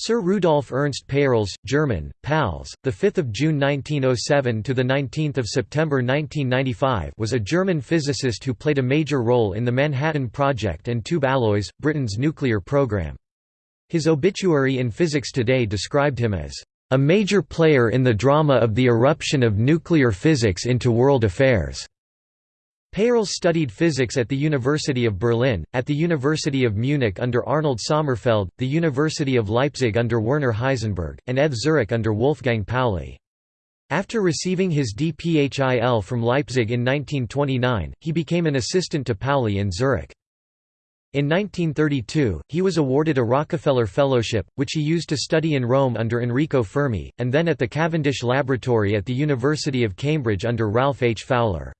Sir Rudolf Ernst Peierls, German, PALS, the 5th of June 1907 to the 19th of September 1995, was a German physicist who played a major role in the Manhattan Project and Tube Alloys, Britain's nuclear program. His obituary in Physics Today described him as a major player in the drama of the eruption of nuclear physics into world affairs. Peierls studied physics at the University of Berlin, at the University of Munich under Arnold Sommerfeld, the University of Leipzig under Werner Heisenberg, and ETH Zurich under Wolfgang Pauli. After receiving his DPhil from Leipzig in 1929, he became an assistant to Pauli in Zurich. In 1932, he was awarded a Rockefeller Fellowship, which he used to study in Rome under Enrico Fermi, and then at the Cavendish Laboratory at the University of Cambridge under Ralph H. Fowler.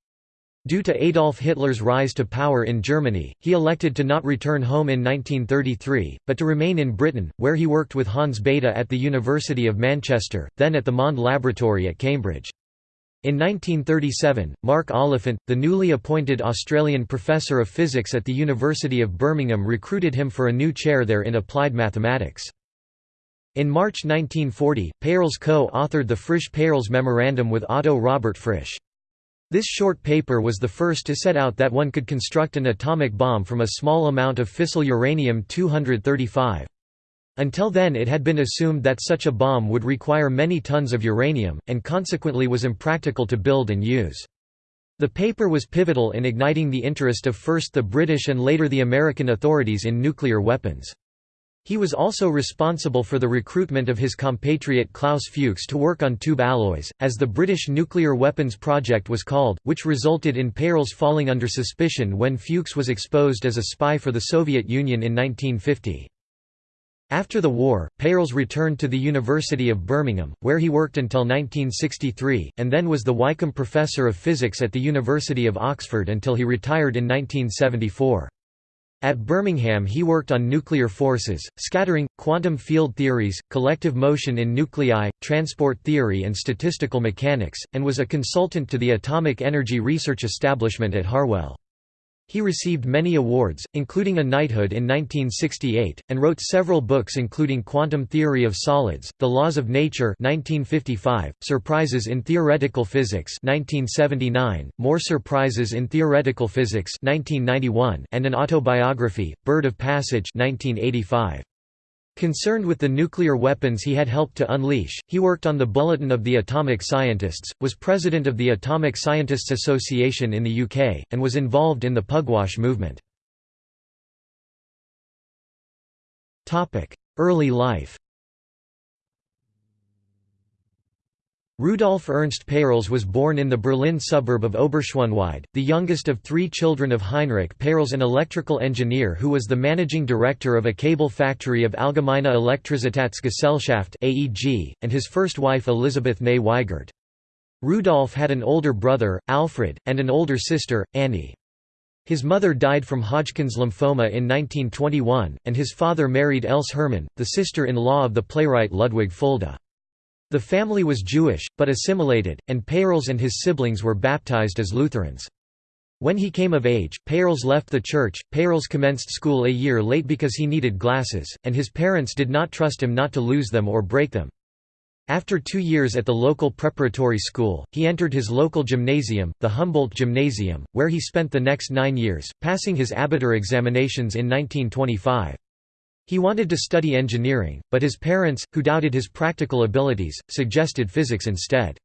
Due to Adolf Hitler's rise to power in Germany, he elected to not return home in 1933, but to remain in Britain, where he worked with Hans Bethe at the University of Manchester, then at the Mond Laboratory at Cambridge. In 1937, Mark Oliphant, the newly appointed Australian professor of physics at the University of Birmingham recruited him for a new chair there in applied mathematics. In March 1940, Peierls co-authored the Frisch-Peierls Memorandum with Otto Robert Frisch. This short paper was the first to set out that one could construct an atomic bomb from a small amount of fissile uranium-235. Until then it had been assumed that such a bomb would require many tons of uranium, and consequently was impractical to build and use. The paper was pivotal in igniting the interest of first the British and later the American authorities in nuclear weapons. He was also responsible for the recruitment of his compatriot Klaus Fuchs to work on tube alloys, as the British Nuclear Weapons Project was called, which resulted in Peierls falling under suspicion when Fuchs was exposed as a spy for the Soviet Union in 1950. After the war, Peierls returned to the University of Birmingham, where he worked until 1963, and then was the Wykeham Professor of Physics at the University of Oxford until he retired in 1974. At Birmingham he worked on nuclear forces, scattering, quantum field theories, collective motion in nuclei, transport theory and statistical mechanics, and was a consultant to the Atomic Energy Research Establishment at Harwell. He received many awards, including a knighthood in 1968, and wrote several books including Quantum Theory of Solids, The Laws of Nature 1955, Surprises in Theoretical Physics 1979, More Surprises in Theoretical Physics 1991, and an autobiography, Bird of Passage 1985. Concerned with the nuclear weapons he had helped to unleash, he worked on the Bulletin of the Atomic Scientists, was president of the Atomic Scientists Association in the UK, and was involved in the Pugwash movement. Early life Rudolf Ernst Peierls was born in the Berlin suburb of Oberschöneweide, the youngest of three children of Heinrich Peierls an electrical engineer who was the managing director of a cable factory of Allgemeine Elektrizitätsgesellschaft and his first wife Elisabeth Ney Weigert. Rudolf had an older brother, Alfred, and an older sister, Annie. His mother died from Hodgkin's lymphoma in 1921, and his father married Else Hermann, the sister-in-law of the playwright Ludwig Fulda. The family was Jewish, but assimilated, and Peierls and his siblings were baptized as Lutherans. When he came of age, Peierls left the church. Peierls commenced school a year late because he needed glasses, and his parents did not trust him not to lose them or break them. After two years at the local preparatory school, he entered his local gymnasium, the Humboldt Gymnasium, where he spent the next nine years, passing his Abitur examinations in 1925. He wanted to study engineering, but his parents, who doubted his practical abilities, suggested physics instead.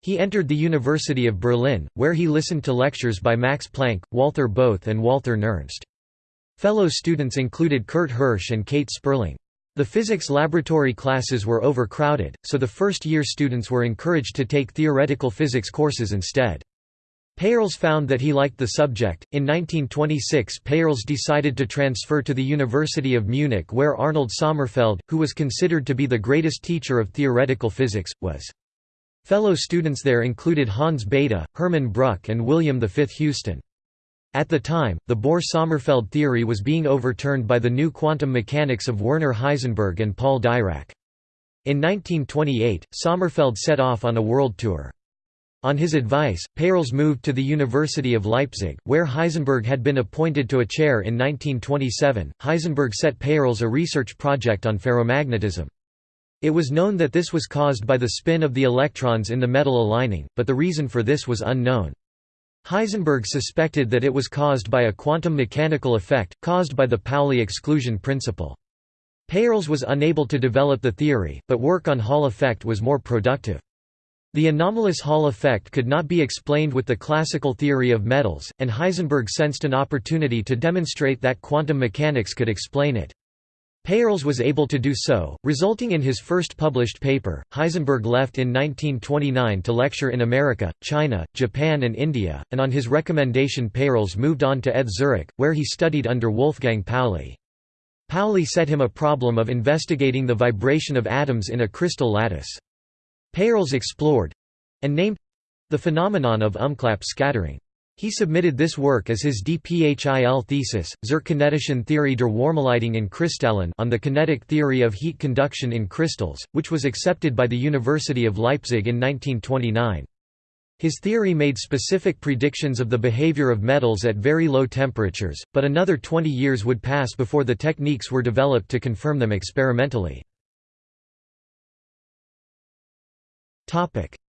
He entered the University of Berlin, where he listened to lectures by Max Planck, Walther Bothe and Walther Nernst. Fellow students included Kurt Hirsch and Kate Sperling. The physics laboratory classes were overcrowded, so the first-year students were encouraged to take theoretical physics courses instead. Peierls found that he liked the subject. In 1926, Peierls decided to transfer to the University of Munich, where Arnold Sommerfeld, who was considered to be the greatest teacher of theoretical physics, was. Fellow students there included Hans Bethe, Hermann Bruck, and William V. Houston. At the time, the Bohr–Sommerfeld theory was being overturned by the new quantum mechanics of Werner Heisenberg and Paul Dirac. In 1928, Sommerfeld set off on a world tour. On his advice, Peierls moved to the University of Leipzig, where Heisenberg had been appointed to a chair in 1927. Heisenberg set Peierls a research project on ferromagnetism. It was known that this was caused by the spin of the electrons in the metal aligning, but the reason for this was unknown. Heisenberg suspected that it was caused by a quantum mechanical effect, caused by the Pauli exclusion principle. Peierls was unable to develop the theory, but work on Hall effect was more productive. The anomalous Hall effect could not be explained with the classical theory of metals, and Heisenberg sensed an opportunity to demonstrate that quantum mechanics could explain it. Peierls was able to do so, resulting in his first published paper. Heisenberg left in 1929 to lecture in America, China, Japan, and India, and on his recommendation, Peierls moved on to ETH Zurich, where he studied under Wolfgang Pauli. Pauli set him a problem of investigating the vibration of atoms in a crystal lattice. Peierls explored—and named—the phenomenon of umklapp scattering. He submitted this work as his DPHIL thesis, Zur kinetischen Theorie der Warmleitung in Kristallen on the kinetic theory of heat conduction in crystals, which was accepted by the University of Leipzig in 1929. His theory made specific predictions of the behavior of metals at very low temperatures, but another 20 years would pass before the techniques were developed to confirm them experimentally.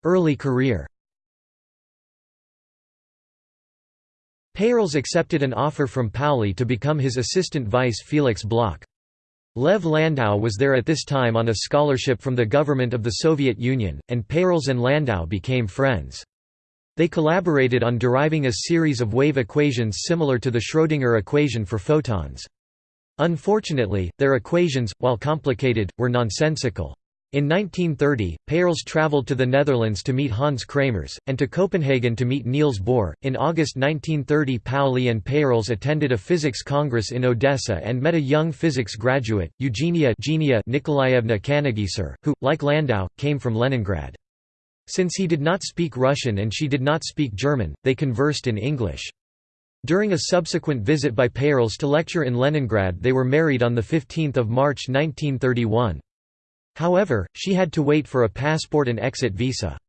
Early career Peierls accepted an offer from Pauli to become his assistant vice Felix Bloch. Lev Landau was there at this time on a scholarship from the government of the Soviet Union, and Peierls and Landau became friends. They collaborated on deriving a series of wave equations similar to the Schrödinger equation for photons. Unfortunately, their equations, while complicated, were nonsensical. In 1930, Peierls traveled to the Netherlands to meet Hans Kramers, and to Copenhagen to meet Niels Bohr. In August 1930, Pauli and Peierls attended a physics congress in Odessa and met a young physics graduate, Eugenia Genia Nikolaevna Kannegiser, who, like Landau, came from Leningrad. Since he did not speak Russian and she did not speak German, they conversed in English. During a subsequent visit by Peierls to lecture in Leningrad they were married on 15 March 1931. However, she had to wait for a passport and exit visa.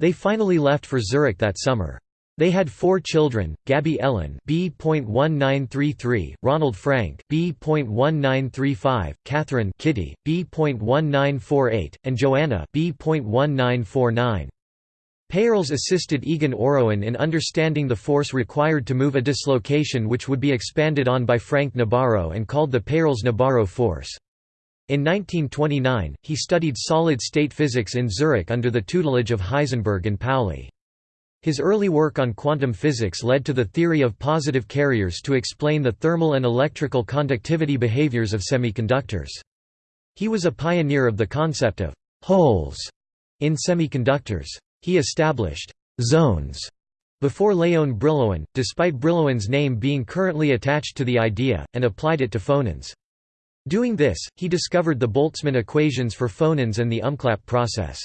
They finally left for Zurich that summer. They had four children: Gabby Ellen (B.1933), Ronald Frank (B.1935), Catherine Kitty (B.1948), and Joanna (B.1949). Peierls assisted Egon Orowan in understanding the force required to move a dislocation which would be expanded on by Frank Nabarro and called the Peierls-Nabarro force. In 1929, he studied solid-state physics in Zurich under the tutelage of Heisenberg and Pauli. His early work on quantum physics led to the theory of positive carriers to explain the thermal and electrical conductivity behaviors of semiconductors. He was a pioneer of the concept of «holes» in semiconductors. He established «zones» before Léon Brillouin, despite Brillouin's name being currently attached to the idea, and applied it to phonons. Doing this, he discovered the Boltzmann equations for phonons and the umklapp process.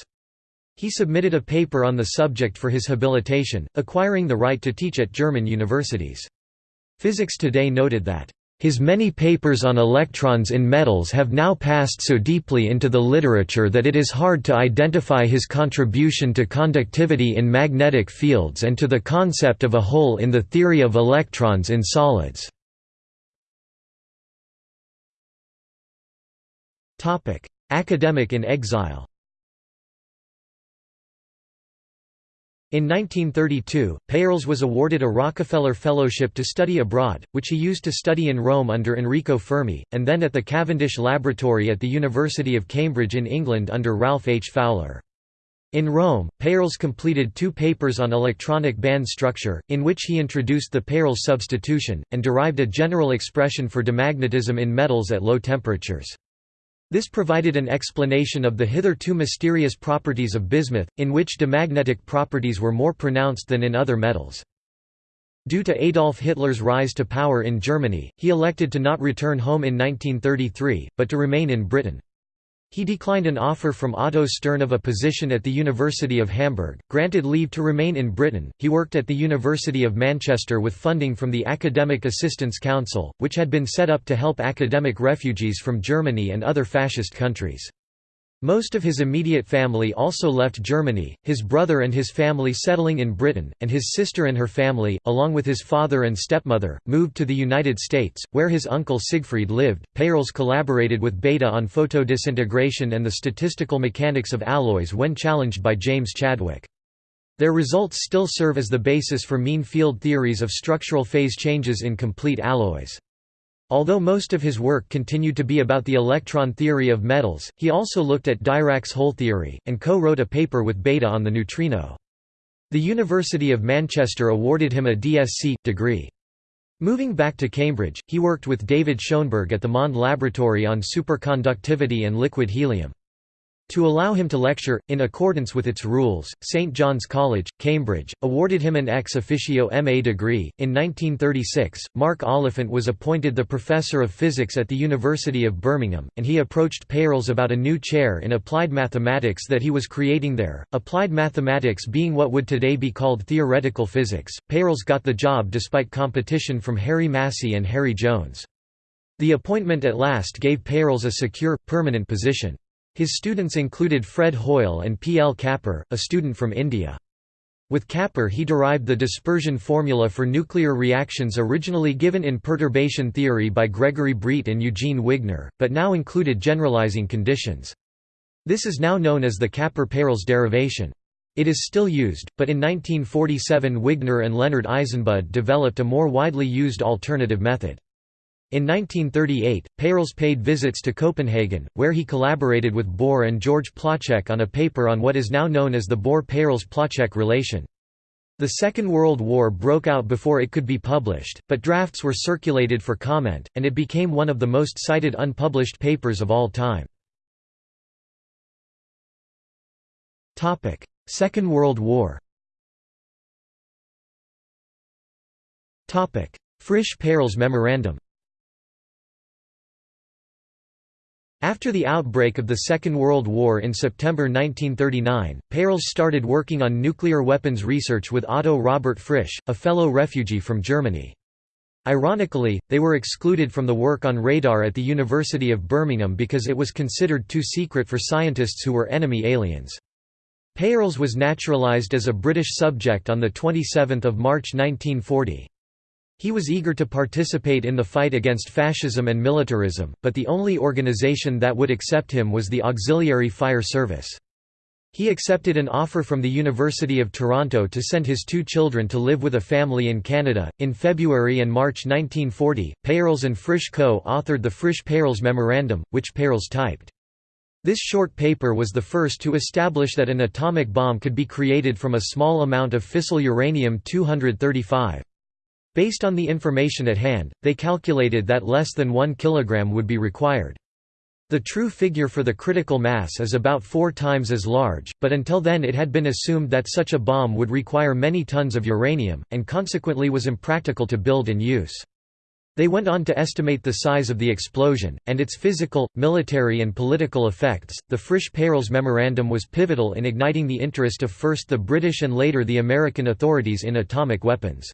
He submitted a paper on the subject for his habilitation, acquiring the right to teach at German universities. Physics Today noted that, "...his many papers on electrons in metals have now passed so deeply into the literature that it is hard to identify his contribution to conductivity in magnetic fields and to the concept of a hole in the theory of electrons in solids." Academic in exile In 1932, Peierls was awarded a Rockefeller Fellowship to study abroad, which he used to study in Rome under Enrico Fermi, and then at the Cavendish Laboratory at the University of Cambridge in England under Ralph H. Fowler. In Rome, Peierls completed two papers on electronic band structure, in which he introduced the Peierls substitution, and derived a general expression for diamagnetism in metals at low temperatures. This provided an explanation of the hitherto mysterious properties of bismuth, in which diamagnetic properties were more pronounced than in other metals. Due to Adolf Hitler's rise to power in Germany, he elected to not return home in 1933, but to remain in Britain. He declined an offer from Otto Stern of a position at the University of Hamburg, granted leave to remain in Britain. He worked at the University of Manchester with funding from the Academic Assistance Council, which had been set up to help academic refugees from Germany and other fascist countries. Most of his immediate family also left Germany, his brother and his family settling in Britain, and his sister and her family, along with his father and stepmother, moved to the United States, where his uncle Siegfried lived. Peierls collaborated with Bethe on photodisintegration and the statistical mechanics of alloys when challenged by James Chadwick. Their results still serve as the basis for mean field theories of structural phase changes in complete alloys. Although most of his work continued to be about the electron theory of metals, he also looked at Dirac's hole theory, and co-wrote a paper with Bethe on the neutrino. The University of Manchester awarded him a DSc. degree. Moving back to Cambridge, he worked with David Schoenberg at the Mond Laboratory on superconductivity and liquid helium. To allow him to lecture, in accordance with its rules, St John's College, Cambridge, awarded him an ex officio MA degree. In 1936, Mark Oliphant was appointed the Professor of Physics at the University of Birmingham, and he approached Peierls about a new chair in applied mathematics that he was creating there, applied mathematics being what would today be called theoretical physics. Peierls got the job despite competition from Harry Massey and Harry Jones. The appointment at last gave Peierls a secure, permanent position. His students included Fred Hoyle and P. L. Kapur, a student from India. With Kapur he derived the dispersion formula for nuclear reactions originally given in perturbation theory by Gregory Breit and Eugene Wigner, but now included generalizing conditions. This is now known as the Kapur-Peierls derivation. It is still used, but in 1947 Wigner and Leonard Eisenbud developed a more widely used alternative method. In 1938, Peierls paid visits to Copenhagen, where he collaborated with Bohr and George Placzek on a paper on what is now known as the Bohr–Peierls–Placzek relation. The Second World War broke out before it could be published, but drafts were circulated for comment, and it became one of the most cited unpublished papers of all time. Second World War Frisch–Peierls Memorandum After the outbreak of the Second World War in September 1939, Peierls started working on nuclear weapons research with Otto Robert Frisch, a fellow refugee from Germany. Ironically, they were excluded from the work on radar at the University of Birmingham because it was considered too secret for scientists who were enemy aliens. Peierls was naturalised as a British subject on 27 March 1940. He was eager to participate in the fight against fascism and militarism, but the only organisation that would accept him was the Auxiliary Fire Service. He accepted an offer from the University of Toronto to send his two children to live with a family in Canada. In February and March 1940, Peierls and Frisch co authored the Frisch Peierls Memorandum, which Peierls typed. This short paper was the first to establish that an atomic bomb could be created from a small amount of fissile uranium-235. Based on the information at hand, they calculated that less than 1 kg would be required. The true figure for the critical mass is about four times as large, but until then it had been assumed that such a bomb would require many tons of uranium, and consequently was impractical to build and use. They went on to estimate the size of the explosion, and its physical, military and political effects. The Frisch-Peierls Memorandum was pivotal in igniting the interest of first the British and later the American authorities in atomic weapons.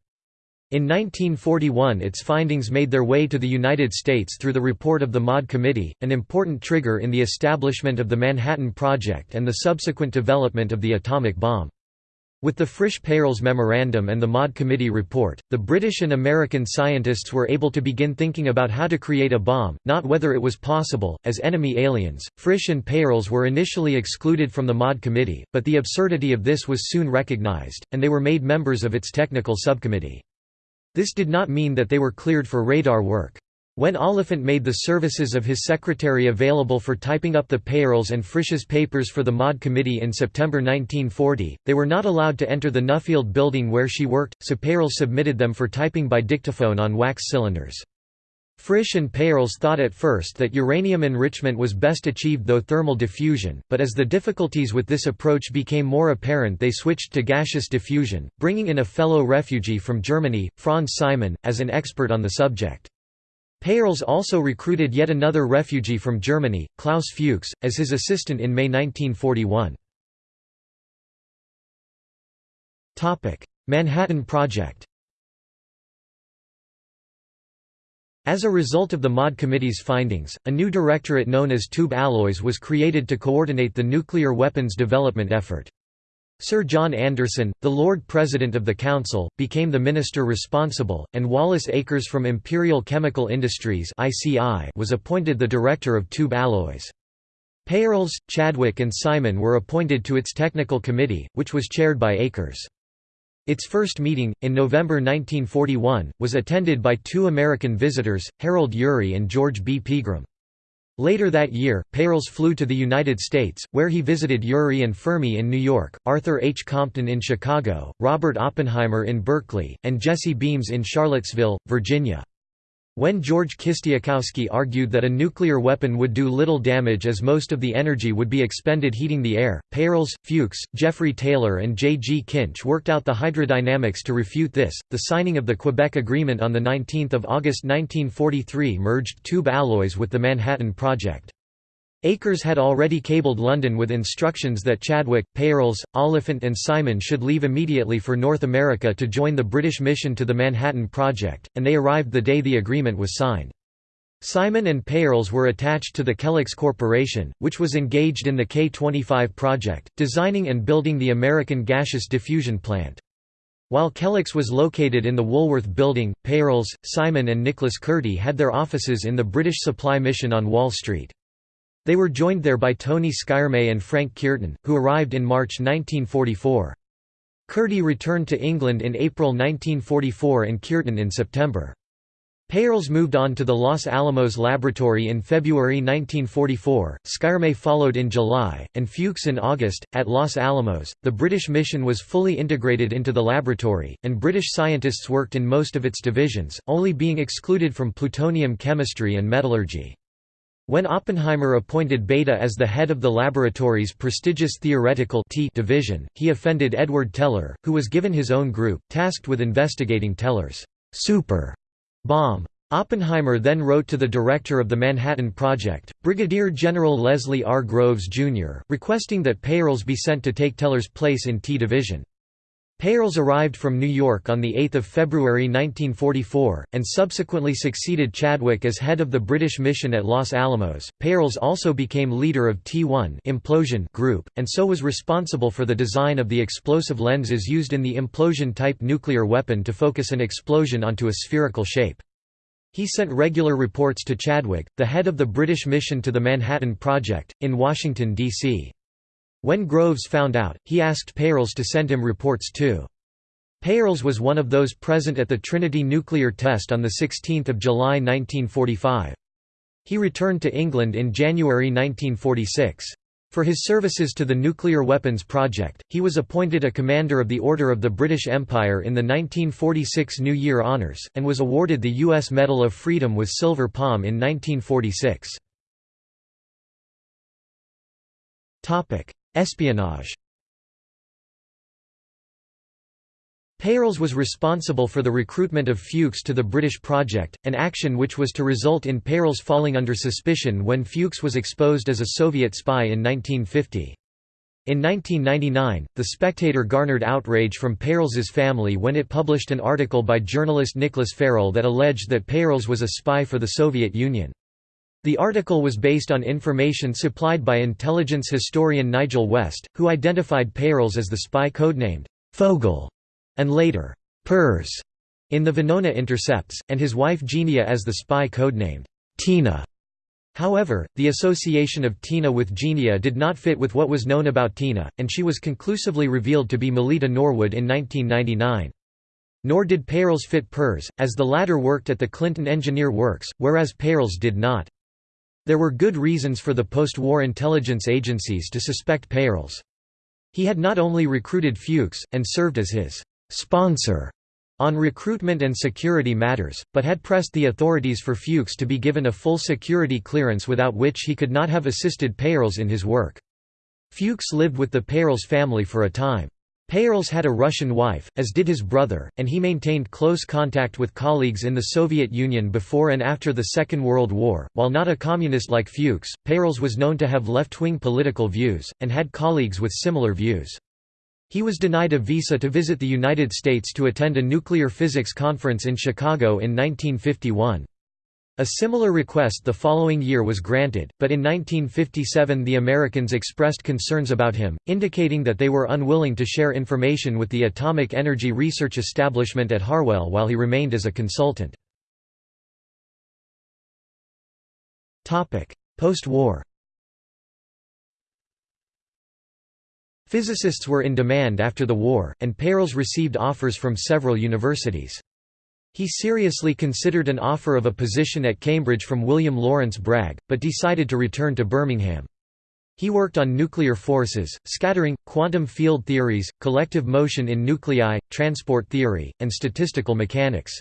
In 1941 its findings made their way to the United States through the report of the Maude Committee, an important trigger in the establishment of the Manhattan Project and the subsequent development of the atomic bomb. With the Frisch-Peierls Memorandum and the Maude Committee report, the British and American scientists were able to begin thinking about how to create a bomb, not whether it was possible, as enemy aliens. Frisch and Peierls were initially excluded from the Maude Committee, but the absurdity of this was soon recognized, and they were made members of its technical subcommittee. This did not mean that they were cleared for radar work. When Oliphant made the services of his secretary available for typing up the Peierls and Frisch's papers for the Maude Committee in September 1940, they were not allowed to enter the Nuffield building where she worked, so Peierls submitted them for typing by dictaphone on wax cylinders. Frisch and Peierls thought at first that uranium enrichment was best achieved through thermal diffusion, but as the difficulties with this approach became more apparent they switched to gaseous diffusion, bringing in a fellow refugee from Germany, Franz Simon, as an expert on the subject. Peierls also recruited yet another refugee from Germany, Klaus Fuchs, as his assistant in May 1941. Manhattan Project As a result of the Maude Committee's findings, a new directorate known as Tube Alloys was created to coordinate the nuclear weapons development effort. Sir John Anderson, the Lord President of the Council, became the minister responsible, and Wallace Akers from Imperial Chemical Industries was appointed the director of Tube Alloys. Peierls, Chadwick and Simon were appointed to its technical committee, which was chaired by Akers. Its first meeting, in November 1941, was attended by two American visitors, Harold Urey and George B. Pegram. Later that year, Peierls flew to the United States, where he visited Urey and Fermi in New York, Arthur H. Compton in Chicago, Robert Oppenheimer in Berkeley, and Jesse Beams in Charlottesville, Virginia. When George Kistiakowsky argued that a nuclear weapon would do little damage as most of the energy would be expended heating the air, Peierls, Fuchs, Geoffrey Taylor and J. G. Kynch worked out the hydrodynamics to refute this. The signing of the Quebec Agreement on 19 August 1943 merged tube alloys with the Manhattan Project. Akers had already cabled London with instructions that Chadwick, Peierls, Oliphant and Simon should leave immediately for North America to join the British mission to the Manhattan Project, and they arrived the day the agreement was signed. Simon and Peierls were attached to the Kellex Corporation, which was engaged in the K-25 project, designing and building the American gaseous diffusion plant. While Kellex was located in the Woolworth Building, Peierls, Simon and Nicholas Kurti had their offices in the British Supply Mission on Wall Street. They were joined there by Tony Skyrme and Frank Kearton, who arrived in March 1944. Kurti returned to England in April 1944 and Kearton in September. Peierls moved on to the Los Alamos laboratory in February 1944, Skyrme followed in July, and Fuchs in August. At Los Alamos, the British mission was fully integrated into the laboratory, and British scientists worked in most of its divisions, only being excluded from plutonium chemistry and metallurgy. When Oppenheimer appointed Bethe as the head of the laboratory's prestigious theoretical T division, he offended Edward Teller, who was given his own group, tasked with investigating Teller's super bomb. Oppenheimer then wrote to the director of the Manhattan Project, Brigadier General Leslie R. Groves, Jr., requesting that Peierls be sent to take Teller's place in T Division. Peierls arrived from New York on 8 February 1944, and subsequently succeeded Chadwick as head of the British mission at Los Alamos. Peierls also became leader of T1 implosion group, and so was responsible for the design of the explosive lenses used in the implosion-type nuclear weapon to focus an explosion onto a spherical shape. He sent regular reports to Chadwick, the head of the British mission to the Manhattan Project, in Washington, D.C. When Groves found out, he asked Peierls to send him reports too. Peierls was one of those present at the Trinity nuclear test on 16 July 1945. He returned to England in January 1946. For his services to the nuclear weapons project, he was appointed a Commander of the Order of the British Empire in the 1946 New Year Honours, and was awarded the U.S. Medal of Freedom with Silver Palm in 1946. Espionage Peierls was responsible for the recruitment of Fuchs to the British project, an action which was to result in Peierls falling under suspicion when Fuchs was exposed as a Soviet spy in 1950. In 1999, The Spectator garnered outrage from Peierls's family when it published an article by journalist Nicholas Farrell that alleged that Peierls was a spy for the Soviet Union. The article was based on information supplied by intelligence historian Nigel West, who identified Peierls as the spy codenamed Fogel and later Pers in the Venona intercepts, and his wife Genia as the spy codenamed Tina. However, the association of Tina with Genia did not fit with what was known about Tina, and she was conclusively revealed to be Melita Norwood in 1999. Nor did Peierls fit Pers, as the latter worked at the Clinton Engineer Works, whereas Peierls did not. There were good reasons for the post-war intelligence agencies to suspect Peierls. He had not only recruited Fuchs, and served as his «sponsor» on recruitment and security matters, but had pressed the authorities for Fuchs to be given a full security clearance without which he could not have assisted Peierls in his work. Fuchs lived with the Peierls family for a time. Peierls had a Russian wife, as did his brother, and he maintained close contact with colleagues in the Soviet Union before and after the Second World War. While not a communist like Fuchs, Peierls was known to have left wing political views, and had colleagues with similar views. He was denied a visa to visit the United States to attend a nuclear physics conference in Chicago in 1951. A similar request the following year was granted, but in 1957 the Americans expressed concerns about him, indicating that they were unwilling to share information with the Atomic Energy Research Establishment at Harwell while he remained as a consultant. Post-war Physicists were in demand after the war, and Peierls received offers from several universities. He seriously considered an offer of a position at Cambridge from William Lawrence Bragg, but decided to return to Birmingham. He worked on nuclear forces, scattering, quantum field theories, collective motion in nuclei, transport theory, and statistical mechanics.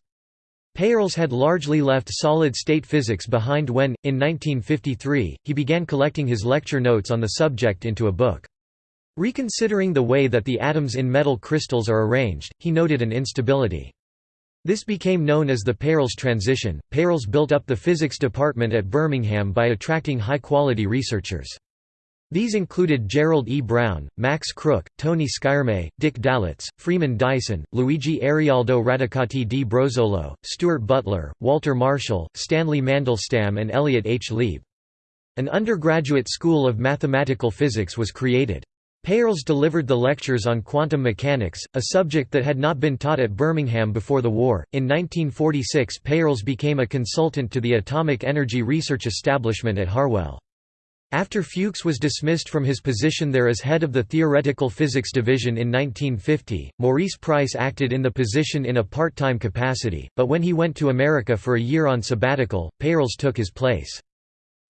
Peierls had largely left solid-state physics behind when, in 1953, he began collecting his lecture notes on the subject into a book. Reconsidering the way that the atoms in metal crystals are arranged, he noted an instability. This became known as the Peierls transition. Peierls built up the physics department at Birmingham by attracting high-quality researchers. These included Gerald E. Brown, Max Krook, Tony Schirmer, Dick Dalitz, Freeman Dyson, Luigi Arialdo Radicati di Brozzolo, Stuart Butler, Walter Marshall, Stanley Mandelstam and Elliot H. Lieb. An undergraduate school of mathematical physics was created. Peierls delivered the lectures on quantum mechanics, a subject that had not been taught at Birmingham before the war. In 1946, Peierls became a consultant to the Atomic Energy Research Establishment at Harwell. After Fuchs was dismissed from his position there as head of the Theoretical Physics Division in 1950, Maurice Price acted in the position in a part-time capacity, but when he went to America for a year on sabbatical, Peierls took his place.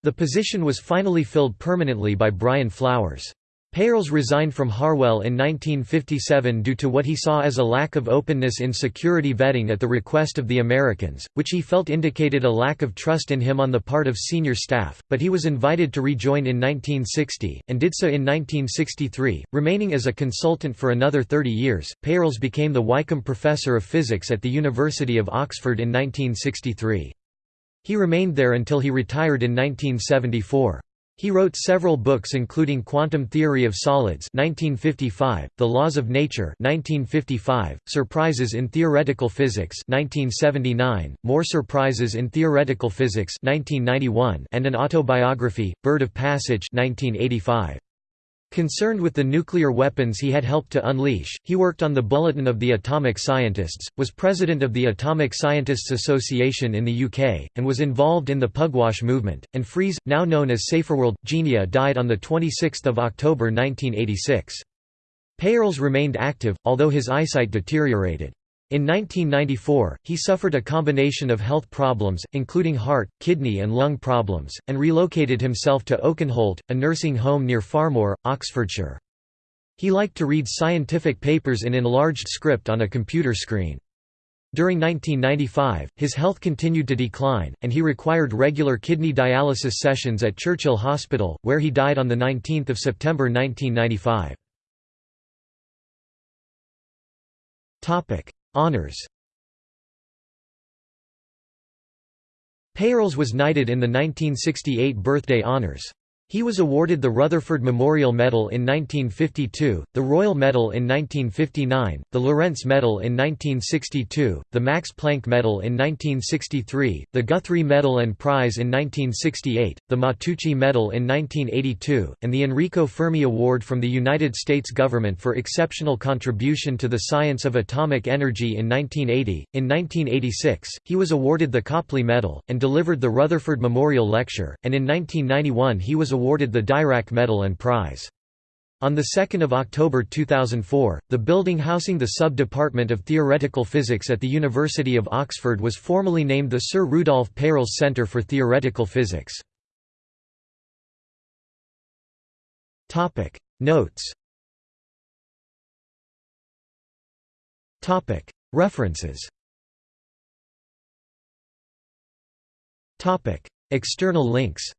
The position was finally filled permanently by Brian Flowers. Peierls resigned from Harwell in 1957 due to what he saw as a lack of openness in security vetting at the request of the Americans, which he felt indicated a lack of trust in him on the part of senior staff, but he was invited to rejoin in 1960, and did so in 1963, remaining as a consultant for another 30 years. Peierls became the Wykeham Professor of Physics at the University of Oxford in 1963. He remained there until he retired in 1974. He wrote several books including Quantum Theory of Solids 1955, The Laws of Nature 1955, Surprises in Theoretical Physics 1979, More Surprises in Theoretical Physics 1991, and an autobiography, Bird of Passage 1985. Concerned with the nuclear weapons he had helped to unleash, he worked on the Bulletin of the Atomic Scientists, was president of the Atomic Scientists Association in the UK, and was involved in the Pugwash movement. And Fries, now known as Saferworld, Genia died on 26 October 1986. Peierls remained active, although his eyesight deteriorated. In 1994, he suffered a combination of health problems, including heart, kidney and lung problems, and relocated himself to Oakenholt, a nursing home near Farmoor, Oxfordshire. He liked to read scientific papers in enlarged script on a computer screen. During 1995, his health continued to decline, and he required regular kidney dialysis sessions at Churchill Hospital, where he died on 19 September 1995. Honours Peierls was knighted in the 1968 Birthday Honours. He was awarded the Rutherford Memorial Medal in 1952, the Royal Medal in 1959, the Lorentz Medal in 1962, the Max Planck Medal in 1963, the Guthrie Medal and Prize in 1968, the Matteucci Medal in 1982, and the Enrico Fermi Award from the United States government for exceptional contribution to the science of atomic energy in 1980. In 1986, he was awarded the Copley Medal, and delivered the Rutherford Memorial Lecture, and in 1991 he was awarded the Dirac Medal and Prize. On 2 October 2004, the building housing the Sub-Department of Theoretical Physics at the University of Oxford was formally named the Sir Rudolf Peierls Centre for Theoretical Physics. Notes. References. External links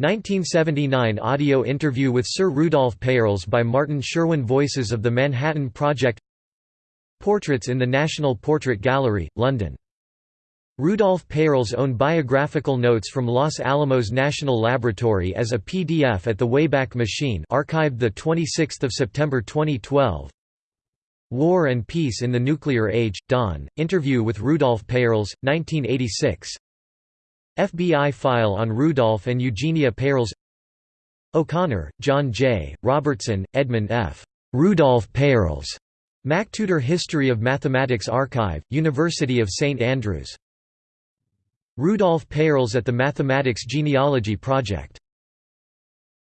1979 audio interview with Sir Rudolph Peierls by Martin Sherwin Voices of the Manhattan Project. Portraits in the National Portrait Gallery, London. Rudolph Peierls' own biographical notes from Los Alamos National Laboratory as a PDF at the Wayback Machine archived 26 September 2012 War and Peace in the Nuclear Age, Dawn, interview with Rudolf Peierls, 1986 FBI file on Rudolph and Eugenia Peierls O'Connor, John J., Robertson, Edmund F. Rudolph Peierls. MacTutor History of Mathematics Archive, University of St Andrews. Rudolf Peierls at the Mathematics Genealogy Project